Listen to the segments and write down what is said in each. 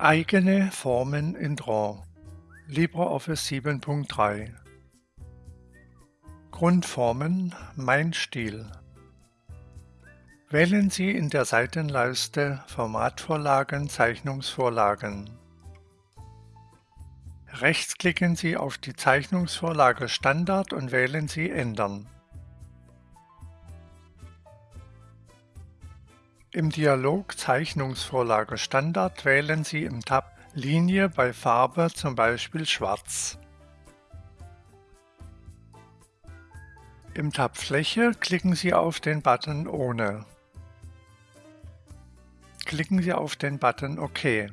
Eigene Formen in Draw LibreOffice 7.3 Grundformen Mein Stil Wählen Sie in der Seitenleiste Formatvorlagen Zeichnungsvorlagen. Rechtsklicken Sie auf die Zeichnungsvorlage Standard und wählen Sie Ändern. Im Dialog Zeichnungsvorlage Standard wählen Sie im Tab Linie bei Farbe zum Beispiel Schwarz. Im Tab Fläche klicken Sie auf den Button Ohne. Klicken Sie auf den Button OK.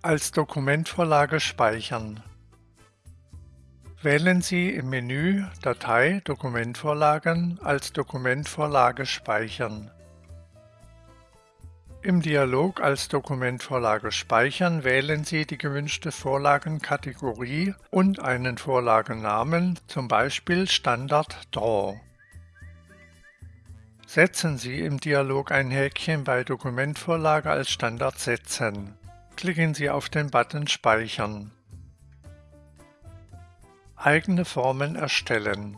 Als Dokumentvorlage speichern. Wählen Sie im Menü Datei Dokumentvorlagen als Dokumentvorlage speichern. Im Dialog als Dokumentvorlage speichern wählen Sie die gewünschte Vorlagenkategorie und einen Vorlagennamen, zum Beispiel Standard Draw. Setzen Sie im Dialog ein Häkchen bei Dokumentvorlage als Standard setzen. Klicken Sie auf den Button Speichern. Eigene Formen erstellen.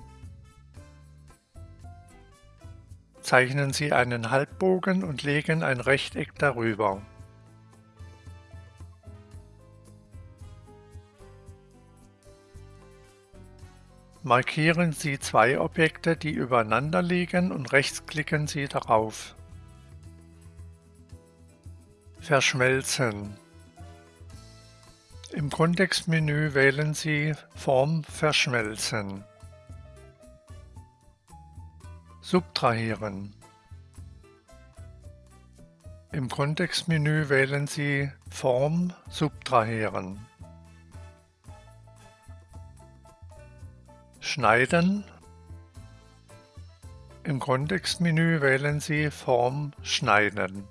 Zeichnen Sie einen Halbbogen und legen ein Rechteck darüber. Markieren Sie zwei Objekte, die übereinander liegen und rechtsklicken Sie darauf. Verschmelzen im Kontextmenü wählen Sie Form verschmelzen. Subtrahieren. Im Kontextmenü wählen Sie Form subtrahieren. Schneiden. Im Kontextmenü wählen Sie Form schneiden.